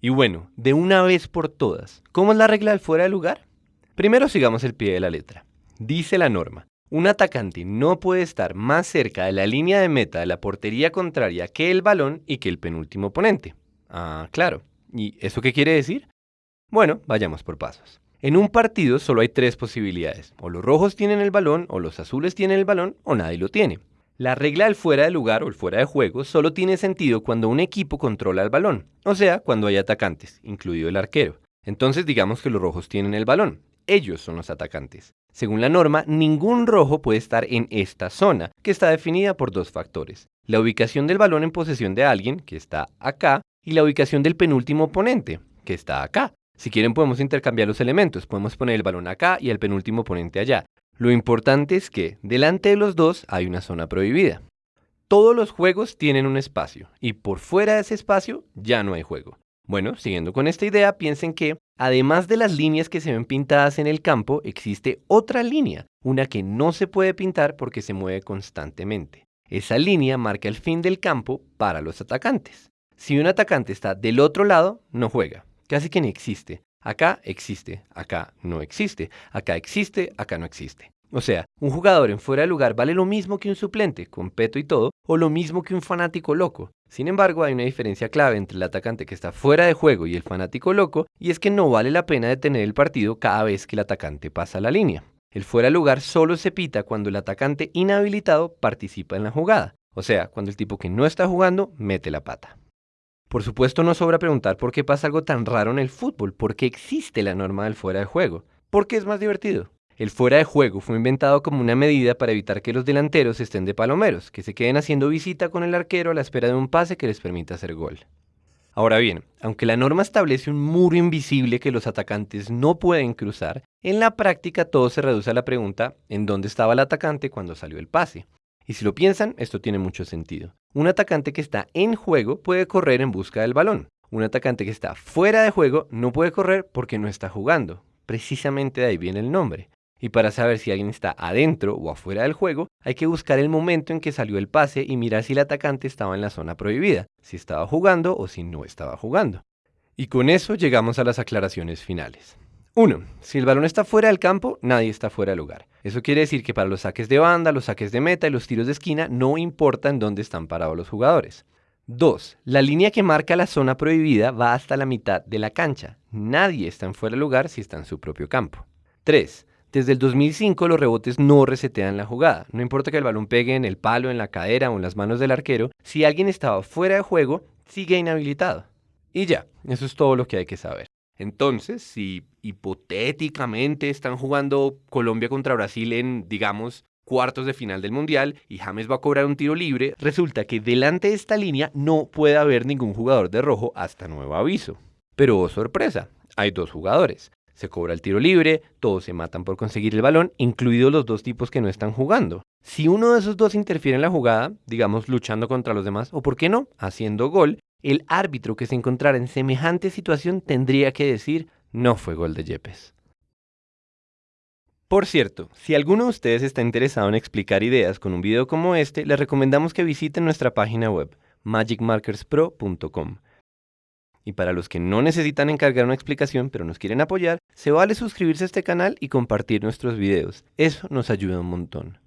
Y bueno, de una vez por todas, ¿cómo es la regla del fuera de lugar? Primero sigamos el pie de la letra. Dice la norma, un atacante no puede estar más cerca de la línea de meta de la portería contraria que el balón y que el penúltimo oponente. Ah, claro. ¿Y eso qué quiere decir? Bueno, vayamos por pasos. En un partido solo hay tres posibilidades. O los rojos tienen el balón, o los azules tienen el balón, o nadie lo tiene. La regla del fuera de lugar o el fuera de juego solo tiene sentido cuando un equipo controla el balón, o sea, cuando hay atacantes, incluido el arquero. Entonces digamos que los rojos tienen el balón. Ellos son los atacantes. Según la norma, ningún rojo puede estar en esta zona, que está definida por dos factores. La ubicación del balón en posesión de alguien, que está acá, y la ubicación del penúltimo oponente, que está acá. Si quieren podemos intercambiar los elementos, podemos poner el balón acá y el penúltimo oponente allá. Lo importante es que delante de los dos hay una zona prohibida. Todos los juegos tienen un espacio y por fuera de ese espacio ya no hay juego. Bueno, siguiendo con esta idea, piensen que, además de las líneas que se ven pintadas en el campo, existe otra línea, una que no se puede pintar porque se mueve constantemente. Esa línea marca el fin del campo para los atacantes. Si un atacante está del otro lado, no juega, casi que ni existe. Acá existe, acá no existe, acá existe, acá no existe. O sea, un jugador en fuera de lugar vale lo mismo que un suplente, con peto y todo, o lo mismo que un fanático loco. Sin embargo, hay una diferencia clave entre el atacante que está fuera de juego y el fanático loco, y es que no vale la pena detener el partido cada vez que el atacante pasa la línea. El fuera de lugar solo se pita cuando el atacante inhabilitado participa en la jugada, o sea, cuando el tipo que no está jugando mete la pata. Por supuesto no sobra preguntar por qué pasa algo tan raro en el fútbol, por qué existe la norma del fuera de juego, por qué es más divertido. El fuera de juego fue inventado como una medida para evitar que los delanteros estén de palomeros, que se queden haciendo visita con el arquero a la espera de un pase que les permita hacer gol. Ahora bien, aunque la norma establece un muro invisible que los atacantes no pueden cruzar, en la práctica todo se reduce a la pregunta ¿en dónde estaba el atacante cuando salió el pase? Y si lo piensan, esto tiene mucho sentido. Un atacante que está en juego puede correr en busca del balón. Un atacante que está fuera de juego no puede correr porque no está jugando. Precisamente de ahí viene el nombre. Y para saber si alguien está adentro o afuera del juego, hay que buscar el momento en que salió el pase y mirar si el atacante estaba en la zona prohibida, si estaba jugando o si no estaba jugando. Y con eso llegamos a las aclaraciones finales. 1. Si el balón está fuera del campo, nadie está fuera del lugar. Eso quiere decir que para los saques de banda, los saques de meta y los tiros de esquina no importa en dónde están parados los jugadores. 2. La línea que marca la zona prohibida va hasta la mitad de la cancha. Nadie está en fuera del lugar si está en su propio campo. 3. Desde el 2005 los rebotes no resetean la jugada. No importa que el balón pegue en el palo, en la cadera o en las manos del arquero, si alguien estaba fuera de juego, sigue inhabilitado. Y ya, eso es todo lo que hay que saber. Entonces, si hipotéticamente están jugando Colombia contra Brasil en, digamos, cuartos de final del Mundial y James va a cobrar un tiro libre, resulta que delante de esta línea no puede haber ningún jugador de rojo hasta nuevo aviso. Pero oh, sorpresa, hay dos jugadores. Se cobra el tiro libre, todos se matan por conseguir el balón, incluidos los dos tipos que no están jugando. Si uno de esos dos interfiere en la jugada, digamos luchando contra los demás, o por qué no, haciendo gol, el árbitro que se encontrara en semejante situación tendría que decir no fue gol de Yepes. Por cierto, si alguno de ustedes está interesado en explicar ideas con un video como este, les recomendamos que visiten nuestra página web magicmarkerspro.com. Y para los que no necesitan encargar una explicación pero nos quieren apoyar, se vale suscribirse a este canal y compartir nuestros videos. Eso nos ayuda un montón.